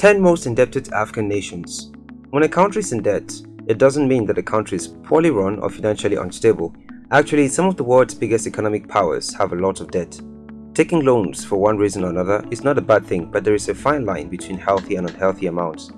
10 most indebted African nations. When a country is in debt, it doesn't mean that the country is poorly run or financially unstable. Actually, some of the world's biggest economic powers have a lot of debt. Taking loans for one reason or another is not a bad thing, but there is a fine line between healthy and unhealthy amounts.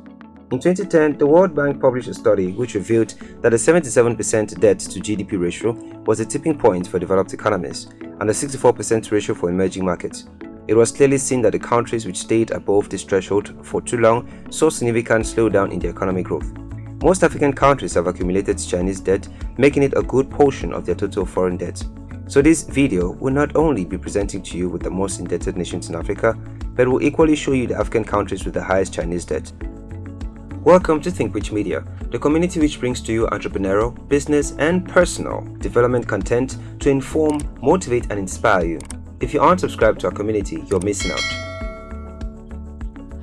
In 2010, the World Bank published a study which revealed that a 77% debt to GDP ratio was a tipping point for developed economies and a 64% ratio for emerging markets. It was clearly seen that the countries which stayed above this threshold for too long saw significant slowdown in their economic growth. Most African countries have accumulated Chinese debt, making it a good portion of their total foreign debt. So this video will not only be presenting to you with the most indebted nations in Africa, but will equally show you the African countries with the highest Chinese debt. Welcome to Think Rich Media, the community which brings to you entrepreneurial, business, and personal development content to inform, motivate, and inspire you. If you aren't subscribed to our community, you're missing out.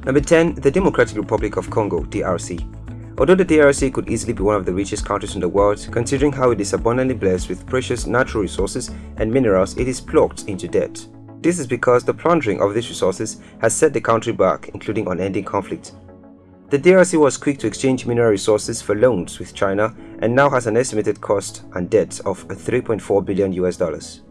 Number 10. The Democratic Republic of Congo, DRC. Although the DRC could easily be one of the richest countries in the world, considering how it is abundantly blessed with precious natural resources and minerals, it is plucked into debt. This is because the plundering of these resources has set the country back, including unending conflict. The DRC was quick to exchange mineral resources for loans with China and now has an estimated cost and debt of 3.4 billion US dollars.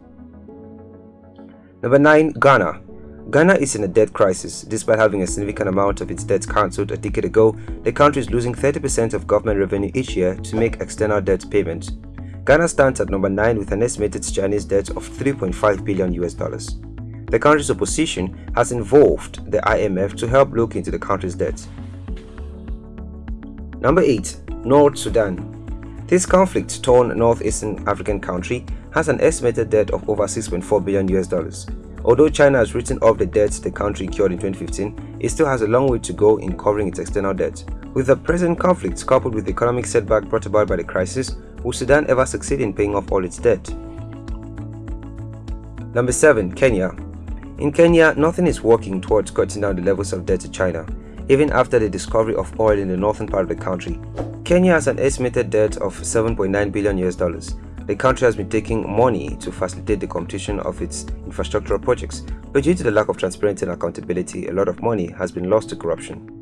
Number 9. Ghana Ghana is in a debt crisis. Despite having a significant amount of its debts cancelled a decade ago, the country is losing 30% of government revenue each year to make external debt payments. Ghana stands at number 9 with an estimated Chinese debt of 3.5 billion US dollars. The country's opposition has involved the IMF to help look into the country's debt. Number 8. North Sudan this conflict-torn northeastern African country has an estimated debt of over 6.4 billion US dollars. Although China has written off the debt the country incurred in 2015, it still has a long way to go in covering its external debt. With the present conflict coupled with the economic setback brought about by the crisis, will Sudan ever succeed in paying off all its debt? Number 7. Kenya In Kenya, nothing is working towards cutting down the levels of debt to China, even after the discovery of oil in the northern part of the country. Kenya has an estimated debt of 7.9 billion US dollars. The country has been taking money to facilitate the completion of its infrastructural projects, but due to the lack of transparency and accountability, a lot of money has been lost to corruption.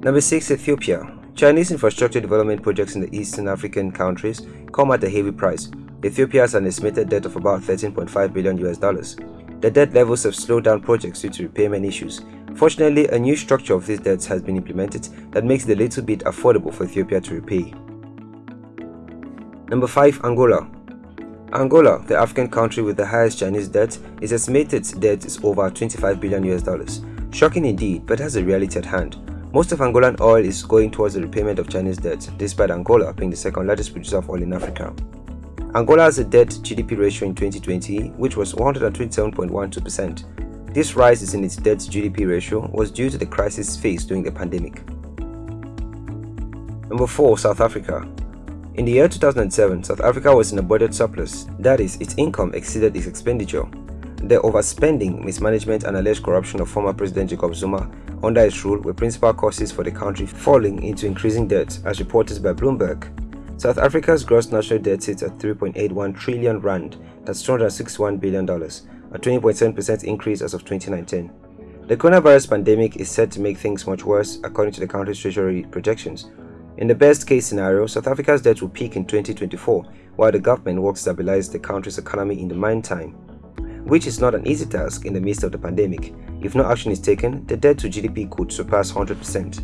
Number 6. Ethiopia Chinese infrastructure development projects in the Eastern African countries come at a heavy price. Ethiopia has an estimated debt of about 13.5 billion US dollars. The debt levels have slowed down projects due to repayment issues, Fortunately, a new structure of these debts has been implemented that makes it a little bit affordable for Ethiopia to repay. Number 5. Angola Angola, the African country with the highest Chinese debt, is estimated debt is over 25 billion US dollars. Shocking indeed, but has a reality at hand. Most of Angolan oil is going towards the repayment of Chinese debt, despite Angola being the second largest producer of oil in Africa. Angola has a debt GDP ratio in 2020 which was 127.12%, this rise in its debt to GDP ratio was due to the crisis faced during the pandemic. Number 4. South Africa In the year 2007, South Africa was in a budget surplus, that is, its income exceeded its expenditure. The overspending, mismanagement and alleged corruption of former President Jacob Zuma under his rule were principal causes for the country falling into increasing debt as reported by Bloomberg. South Africa's gross national debt sits at 3.81 trillion rand, that's $261 billion, a 20.7% increase as of 2019. The coronavirus pandemic is set to make things much worse according to the country's treasury projections. In the best case scenario, South Africa's debt will peak in 2024 while the government works to stabilize the country's economy in the meantime, which is not an easy task in the midst of the pandemic. If no action is taken, the debt to GDP could surpass 100%.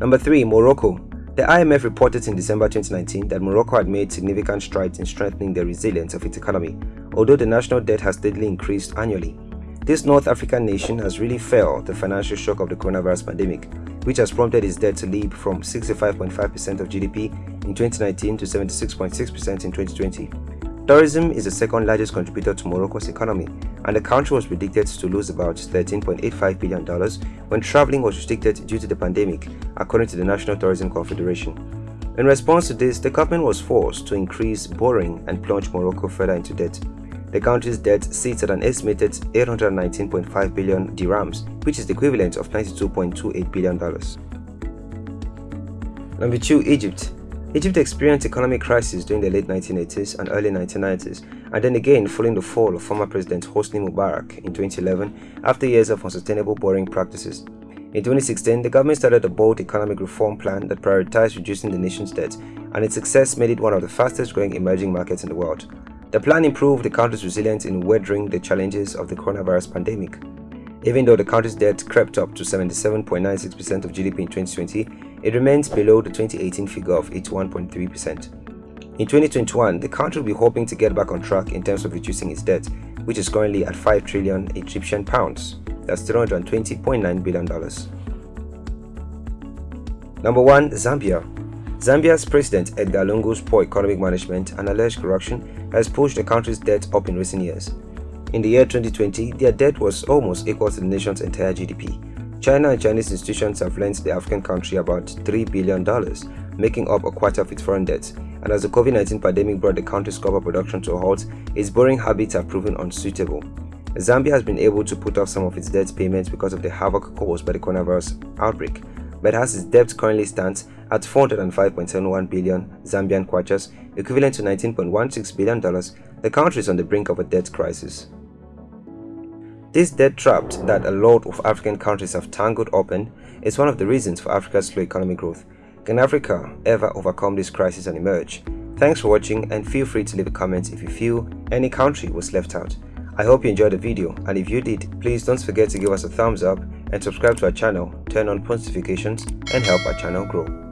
Number 3. Morocco the IMF reported in December 2019 that Morocco had made significant strides in strengthening the resilience of its economy, although the national debt has steadily increased annually. This North African nation has really felt the financial shock of the coronavirus pandemic, which has prompted its debt to leap from 65.5% of GDP in 2019 to 76.6% in 2020. Tourism is the second largest contributor to Morocco's economy, and the country was predicted to lose about $13.85 billion when traveling was restricted due to the pandemic, according to the National Tourism Confederation. In response to this, the government was forced to increase borrowing and plunge Morocco further into debt. The country's debt sits at an estimated 819.5 billion dirhams, which is the equivalent of $92.28 billion. Number 2. Egypt Egypt experienced economic crisis during the late 1980s and early 1990s, and then again following the fall of former President Hosni Mubarak in 2011 after years of unsustainable borrowing practices. In 2016, the government started a bold economic reform plan that prioritized reducing the nation's debt, and its success made it one of the fastest growing emerging markets in the world. The plan improved the country's resilience in weathering the challenges of the coronavirus pandemic. Even though the country's debt crept up to 77.96% of GDP in 2020, it remains below the 2018 figure of 81.3%. In 2021, the country will be hoping to get back on track in terms of reducing its debt, which is currently at 5 trillion Egyptian pounds. That's $320.9 billion. Number 1. Zambia Zambia's President Edgar Lungu's poor economic management and alleged corruption has pushed the country's debt up in recent years. In the year 2020, their debt was almost equal to the nation's entire GDP. China and Chinese institutions have lent the African country about $3 billion, making up a quarter of its foreign debt. And as the COVID-19 pandemic brought the country's copper production to a halt, its borrowing habits have proven unsuitable. Zambia has been able to put off some of its debt payments because of the havoc caused by the coronavirus outbreak, but as its debt currently stands at 405.71 billion Zambian kwachas, equivalent to $19.16 billion, the country is on the brink of a debt crisis. This debt trap that a lot of African countries have tangled up in is one of the reasons for Africa's slow economic growth. Can Africa ever overcome this crisis and emerge? Thanks for watching and feel free to leave a comment if you feel any country was left out. I hope you enjoyed the video and if you did, please don't forget to give us a thumbs up and subscribe to our channel, turn on post notifications and help our channel grow.